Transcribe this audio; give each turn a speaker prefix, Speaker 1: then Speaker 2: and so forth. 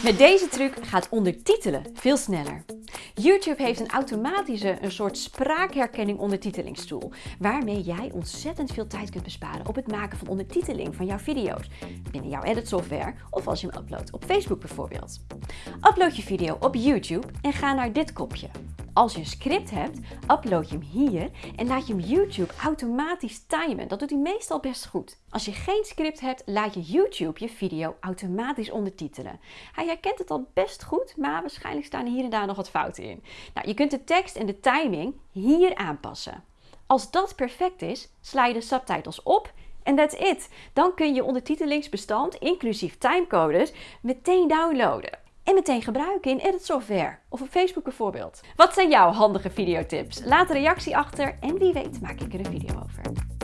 Speaker 1: Met deze truc gaat ondertitelen veel sneller. YouTube heeft een automatische, een soort spraakherkenning ondertitelingstool, waarmee jij ontzettend veel tijd kunt besparen op het maken van ondertiteling van jouw video's binnen jouw edit software of als je hem uploadt op Facebook bijvoorbeeld. Upload je video op YouTube en ga naar dit kopje. Als je een script hebt, upload je hem hier en laat je hem YouTube automatisch timen. Dat doet hij meestal best goed. Als je geen script hebt, laat je YouTube je video automatisch ondertitelen. Hij herkent het al best goed, maar waarschijnlijk staan hier en daar nog wat fouten in. Nou, je kunt de tekst en de timing hier aanpassen. Als dat perfect is, sla je de subtitles op en that's it. Dan kun je ondertitelingsbestand, inclusief timecodes, meteen downloaden en meteen gebruiken in Edit Software of op Facebook bijvoorbeeld. Wat zijn jouw handige videotips? Laat een reactie achter en wie weet maak ik er een video over.